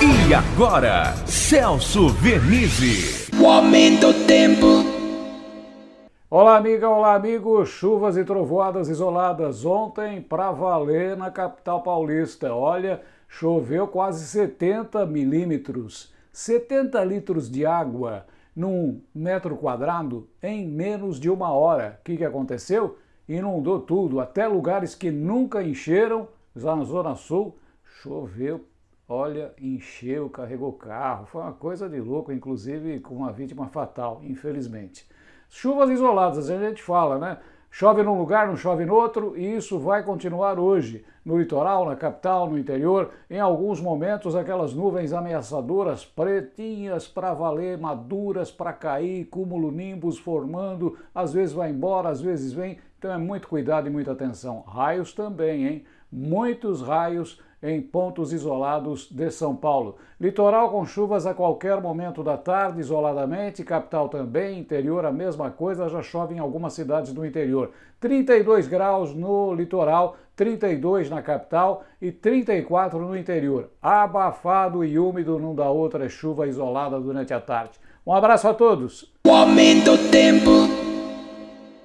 E agora, Celso Vernizzi. O aumento do tempo. Olá, amiga, olá, amigo. Chuvas e trovoadas isoladas ontem para valer na capital paulista. Olha, choveu quase 70 milímetros, 70 litros de água num metro quadrado em menos de uma hora. O que, que aconteceu? Inundou tudo, até lugares que nunca encheram, lá na Zona Sul, choveu, olha, encheu, carregou carro, foi uma coisa de louco, inclusive com uma vítima fatal, infelizmente. Chuvas isoladas, a gente fala, né? Chove num lugar, não chove no outro, e isso vai continuar hoje. No litoral, na capital, no interior, em alguns momentos aquelas nuvens ameaçadoras, pretinhas para valer, maduras para cair, cúmulo nimbus formando, às vezes vai embora, às vezes vem, então é muito cuidado e muita atenção. Raios também, hein? Muitos raios em pontos isolados de São Paulo. Litoral com chuvas a qualquer momento da tarde, isoladamente, capital também, interior a mesma coisa, já chove em algumas cidades do interior. 32 graus no litoral, 32 na capital e 34 no interior. Abafado e úmido, não dá outra, é chuva isolada durante a tarde. Um abraço a todos! O aumento do tempo.